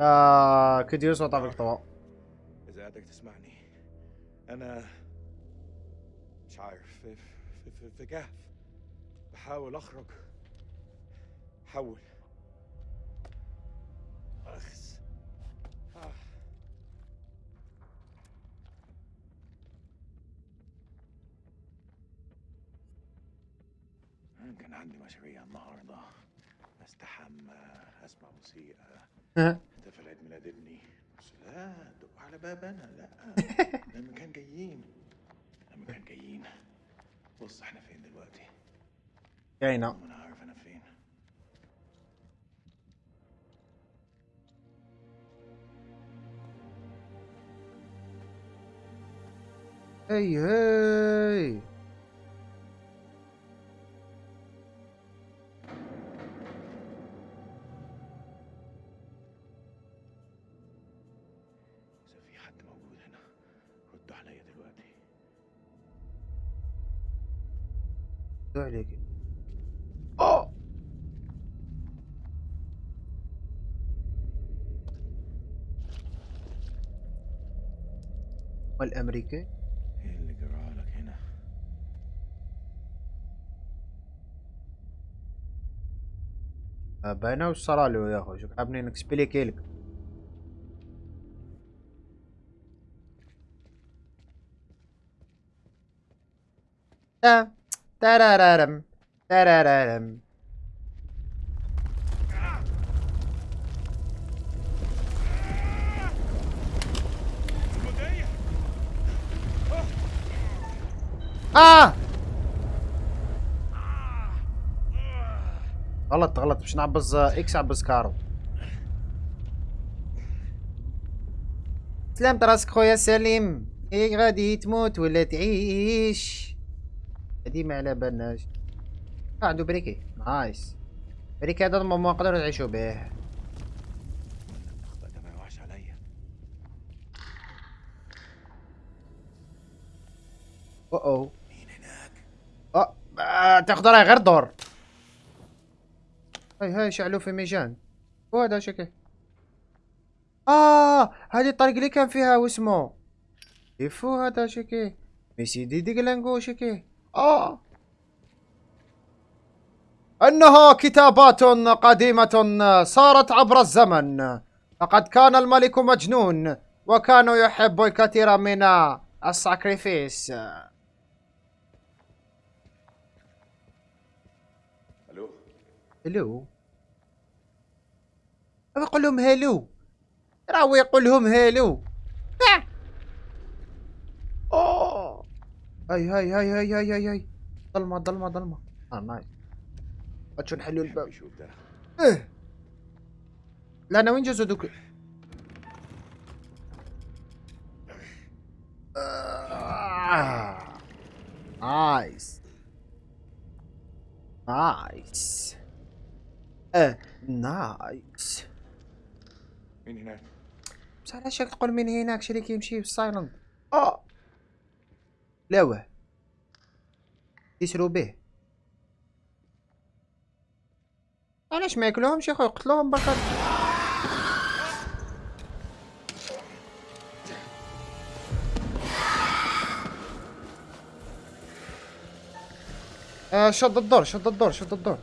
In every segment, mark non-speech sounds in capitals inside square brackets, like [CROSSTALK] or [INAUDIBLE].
آه كديو صوت في إذا قادر تسمعني. أنا مش عارف في في في, في كهف. بحاول أخرج. حاول أخس. آه. كان عندي مشاريع النهارده. أستحمى أسمع موسيقى. [LAUGHS] لا دقوا على باب أنا لا. [LAUGHS] لما كان جايين لما كان جايين. بص إحنا فين دلوقتي؟ جاينا أنا عارف أنا فين. هي هي والأمريكي؟ إيه اللي جرالك هنا؟ باينه وش له يا أخوي. شو حابين نكسبليكي لك تا ترارارم. آه. غلط غلط. مش نعبز إكس عبز كارو. سلامت راسك خويا سليم. إيه غادي تموت ولا تعيش؟ هادي ما على بالناش. آه، عنده بريكي. نايس. بريكي هذا ما نقدروا نعيشوا به. النخبة ده ما يوحش عليا أو أو مين هناك آه آه، تاخذ راي غير دور. هاي هاي شعلوا في ميجان. وهذا شكل آه هذه الطريق اللي كان فيها واسمه. يفو هذا شكي ميسي دي ديغلانجو شكي آه. انها كتابات قديمة صارت عبر الزمن. لقد كان الملك مجنون وكان يحب الكثير من الساكريفيس. هلو. أبي أقول لهم هلو. راهو يقول لهم هلو. أوه. هاي هاي هاي هاي هاي هاي هاي. ظلمة ظلمة ظلمة. آه نايس. شو نحلوا بحب الباب إيه. لا أنا وين جزء دوك؟ آه. نايس. نايس. آه نايس مين هناك بس علاش تقول من هناك شريك يمشي بالسايلنت آه لا واه يسرو به علاش ما ياكلوهمش يا اخويا يقتلوهم بركات آه شد الدور شد الدور شد الدور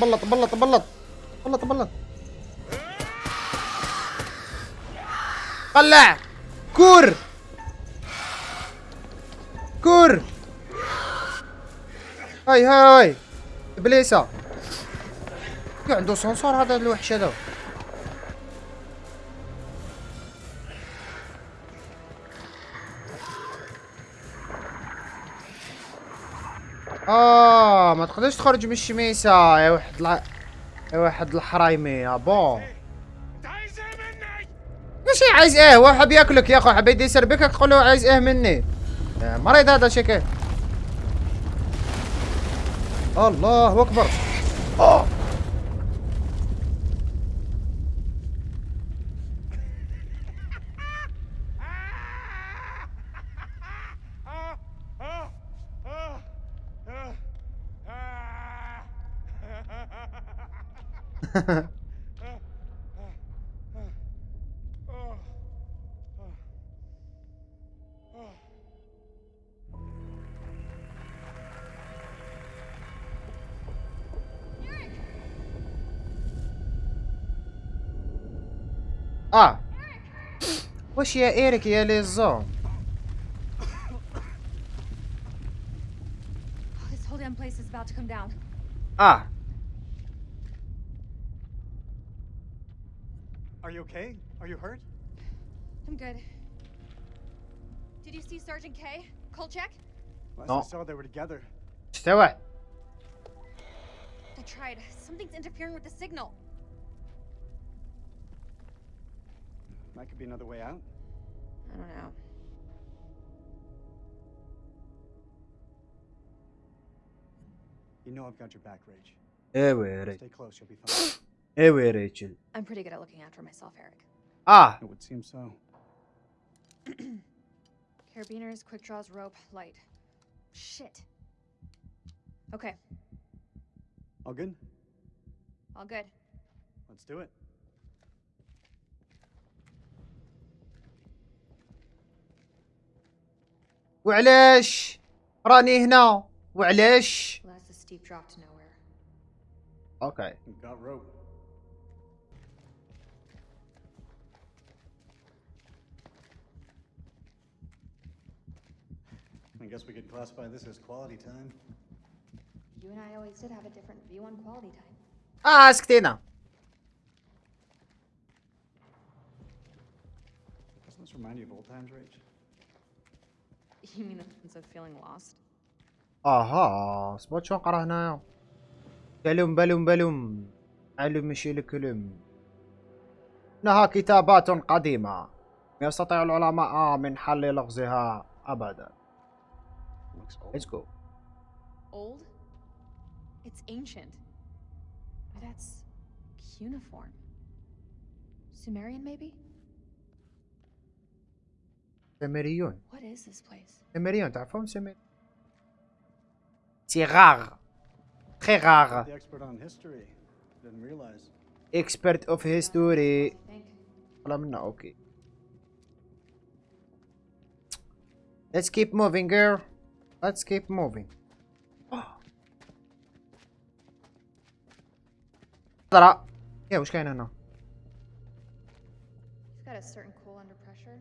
بلط بلط بلط بلط بلط بلط طلع. كور. كور. هاي هاي إبليسة. يا عنده سنسور هذا الوحش هذا؟ آه. ما تقدرش تخرج من الشميسة. يا واحد. يا واحد الحرايمي يا مني ماشي عايز إيه؟ حاب ياكلك يا أخو حاب يدي يسربك تقول له عايز إيه مني؟ مريض هذا شكل. الله أكبر. آه وش يا ايريك يا ليزون Oh, Are you okay? Are you hurt? I'm good. Did you see Sergeant K? Kolchak? Last no. I saw they were together. Stay away. I tried. Something's interfering with the signal. That could be another way out. I don't know. You know I've got your back, Rage. Yeah, Stay close, you'll be fine. [LAUGHS] ايوه يا ريتشل I'm pretty good at looking after myself, Eric. اه it would seem so. [CLEARS THROAT] Carabiners, quick draws, rope, light. Shit. Okay, All good? all good. Let's do it. وعلاش راني هنا وعلاش Well, that's a steep drop to nowhere. اوكي We've got rope. I guess we could classify this as quality time. You and I always did have a different view on quality time. آه سكتينا Doesn't this remind you of old times, Rage? You mean the sense of feeling lost? أها سبوت شو نقرا هنايا بلوم بلوم بلوم علم مشي الكلم انها كتابات قديمة يستطيع العلماء من حل لغزها ابدا looks old. Let's go. Old? It's ancient. But that's cuneiform. Sumerian, maybe? Sumerian. What is this place? Sumerian. Tá from Sumerian. C'est rare. Très rare. The expert on history. Didn't realize. Expert of history. Wala minna, okay. Let's keep moving, girl. Let's keep moving ترى يا وش كاين هنا You've got a certain cool under pressure.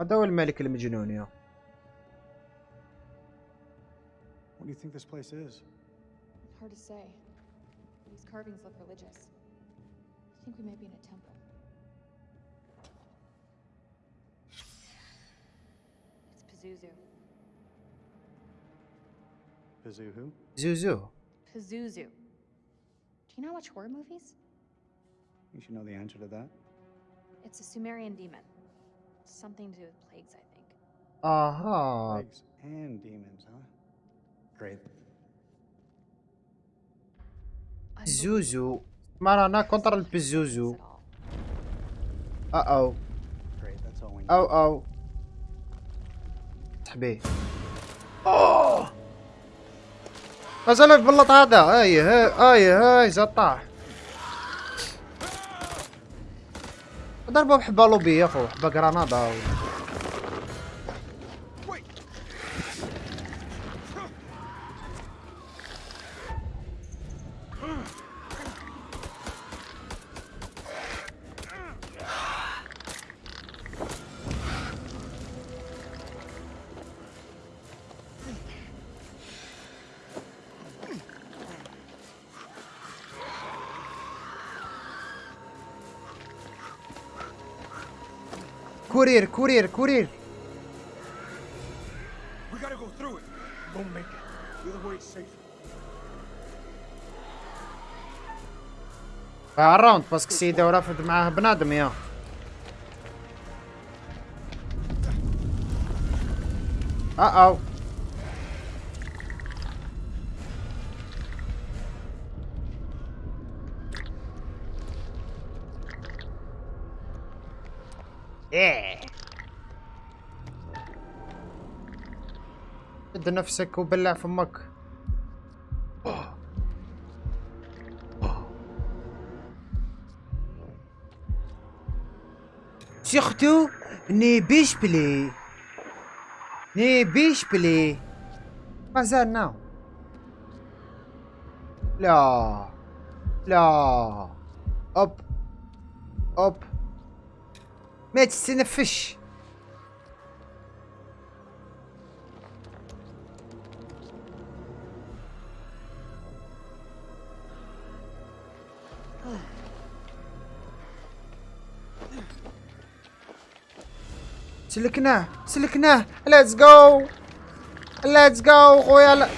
هذا هو الملك المجنون يا What do you think this place is? Hard to say. These carvings look religious. I think we may be in a temple. Pazuzu. Pazuzu who? Zuzu. Pazuzu. Do you not watch horror movies? You should know the answer to that. It's a Sumerian demon. Something to do with plagues, I think. Uh-huh. Plagues and demons, huh? Great. Zuzu. Marana contra el Pazuzu. Uh-oh. Great, that's all we need. Uh-oh. أو صحبي اوه مازال البلط هذا. هاي هاي هاي هاي زاد طاح ضربه بحبه لوبي يا خو حبه جرانادا كورير كورير كورير We gotta go through it. We'll make it. The other safer. باسكو السيدة ورافد معاه بنادم يا آه أو قد نفسك وبلع فمك سيختو ني بيش بلي. ني بيش بلي. ما زال ناو لا. لا. أب. أب. ما تستنفش. سلكناه سلكناه let's go let's go خويا لا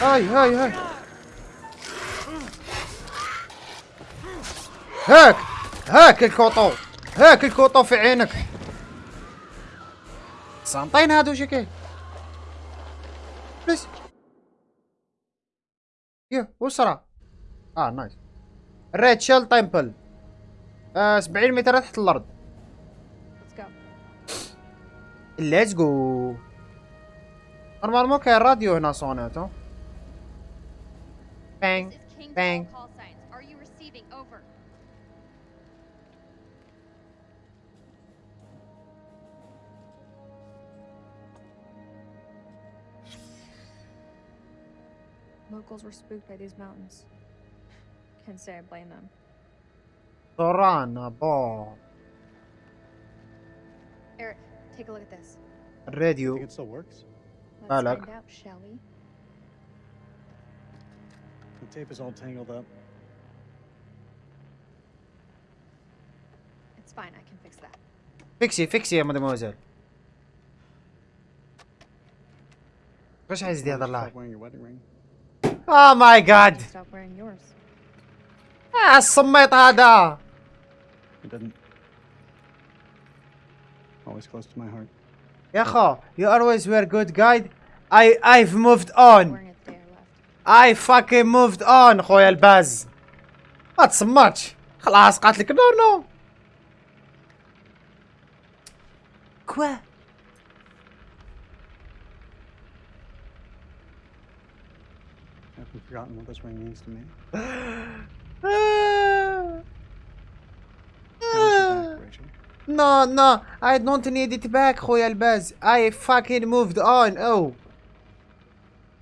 هاي هاي هاي هاك هاك ال couteau هاك ال couteau في عينك سانطين هادو شكل بس يا وسرع آه نايس ريتشل تمبل آه 70 متر تحت الأرض. ليتس جو نورمالمون كاين راديو هنا صونات ها؟ بانج Locals were spooked by these mountains. Can't say I blame them. سورانا بو Eric, take a look at this. Think الراديو it still works? Let's Alec. find out, shall we? The tape is all tangled up. It's fine, I can fix that. فيكسي فيكسي يا مدموزيل واش عايز دي هذا Stop الله wearing your wedding ring. آه ماي جاد Stop wearing yours. آه الصميط هذا It didn't. Always close to my heart. يا خو you always were good guide I I've moved on Wearing it the day I left. I fucking moved on خويا الباز ما تصمتش خلاص قالت لك نو نو كوا I've forgotten what this ring means to me. [SIGHS] no, no, I don't need it back, Royal Buzz. I fucking moved on. Oh.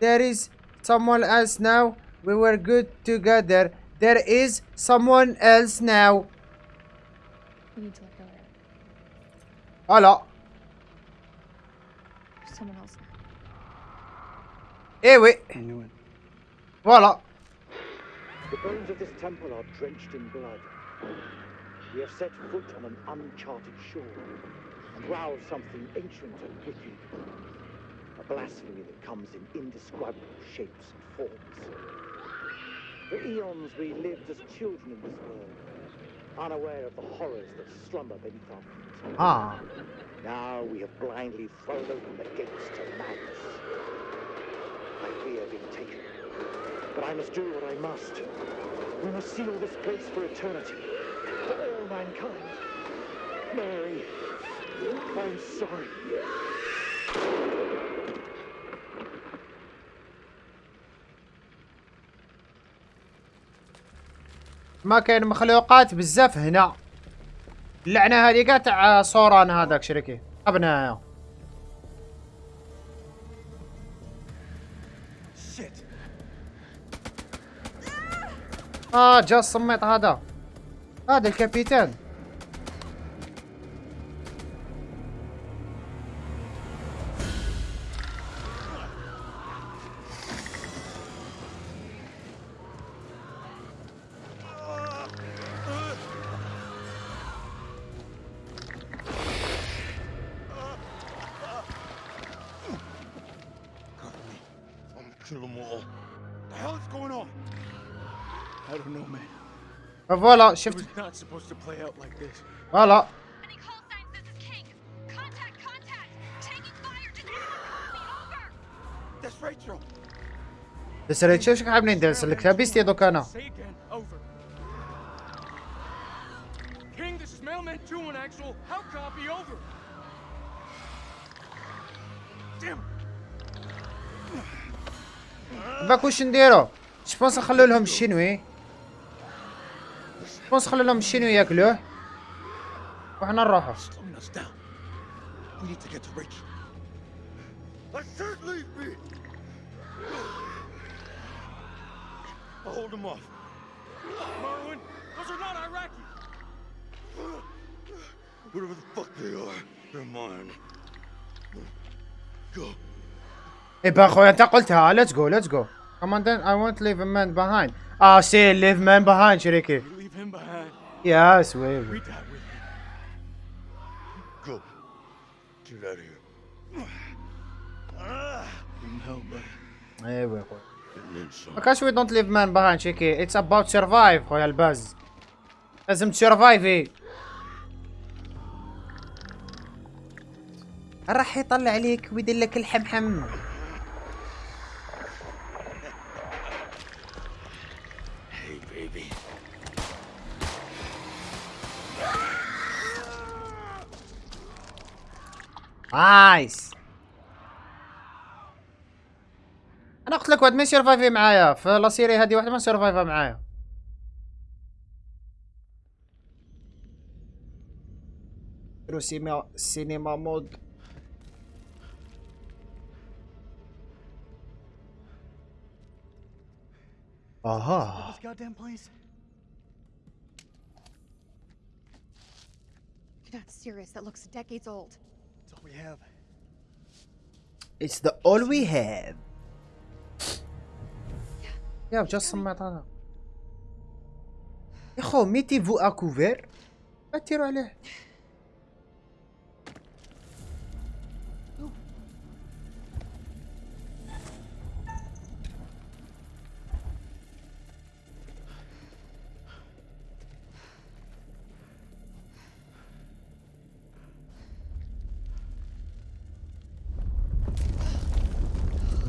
There is someone else now. We were good together. There is someone else now. We need to let go. Hello. Someone else now. Wait. I knew it. Voilà. The bones of this temple are drenched in blood. We have set foot on an uncharted shore and roused something ancient and wicked. A blasphemy that comes in indescribable shapes and forms. For eons we lived as children in this world, unaware of the horrors that slumber beneath our feet. Ah. Now we have blindly thrown open the gates to madness. I fear being taken but I must do what I must. We must seal this place for eternity, for all mankind. Mary, I'm sorry. ما كاين مخلوقات بزاف هنا. اللعنة هذه كاع تاع صوران هذاك شريكي. ابنايا. آه جا الصميط هذا. هذا الكابيتان. Kill them all. The hell is going on? I don't. Voilà, shift. It was not supposed to play out like. Voilà. بس اللي تشوف شكون حابني ندير سلك لابيستي دوك أنا باك واش نديرو جو نخلو لهم الشينوي ونخلي لهم الشين ياكلوه وحنا نروحو Hold him off. Merwin, those are not Iraqi. Whatever the fuck they are, they're mine. Go. إيه بقى أخوي انت قلتها ليتس جو ليتس جو كمان I won't leave a man behind. I say leave man behind شريكي. him behind. Yeah, I swear. We die with him. Go. Get out of here. أيوه but... Hey, wait, wait. Because we don't leave man behind, Chicky. It's خويا الباز. لازم تسرفايفي. راح يطلع عليك ويدير لك الحمحم. نايس أنا قلت لك واحد ما يسرفايفي معايا في لا سيري هذه واحد ما سرفايفا معايا سيما سينما مود أها This goddamn place? You're not serious. That looks decades old. we have. It's the all we have. يا جا سمعتها يا خو ميتي فو اكوفير ما تيرو عليه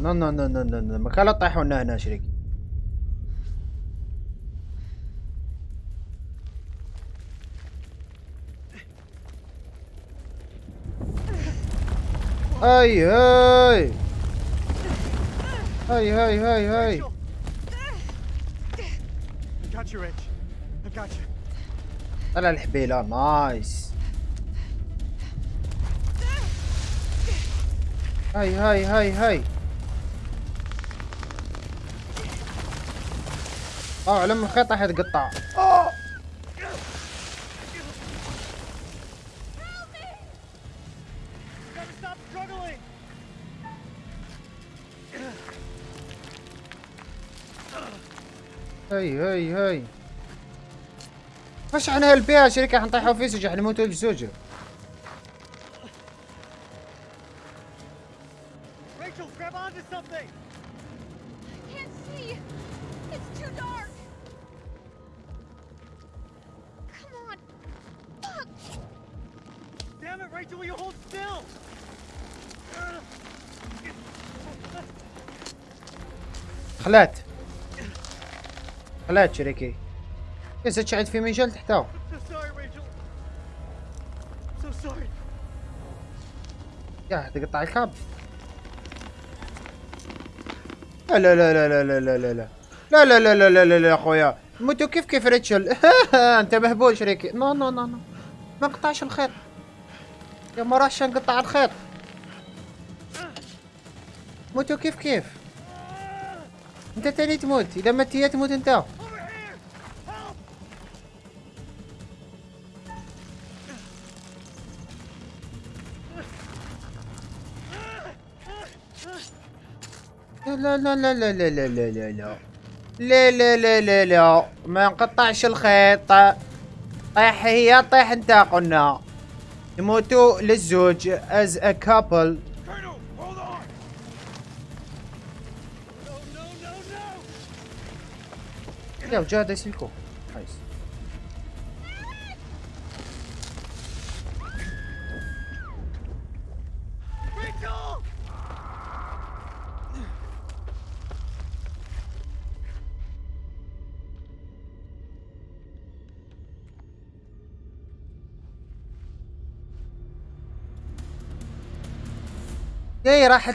نو نو نو نو نو نو ما كان لا لنا هنا شريك. هاي هاي. هاي هاي هاي هاي. طلع الحبيلة. nice. هاي هاي هاي هاي. آه علم من الخيط راح يتقطع. هاي هاي هاي. إيش عن هالبيئة شركة حنطيحوا فيه سجح نموتوا في سجح Rachel, will you hold still? خلات خلات شريكي يا تشعد في مجال تحته. يا تقطع الكاب لا لا لا لا لا لا لا لا لا لا لا لا لا لا لا اخويا موتو كيف كيف ريتشل انت مهبول شريكي نو نو نو نو ما نقطعش الخيط يا ما راحش نقطع الخيط موتو كيف كيف انت تاني تموت اذا مت هي تموت انت! لا لا لا لا لا لا لا لا لا لا لا لا لا لا ما نقطعش الخيط طيح هي طيح انت قلنا يموتوا للزوج as a couple. لا وجاد اسلكو نايس اي راح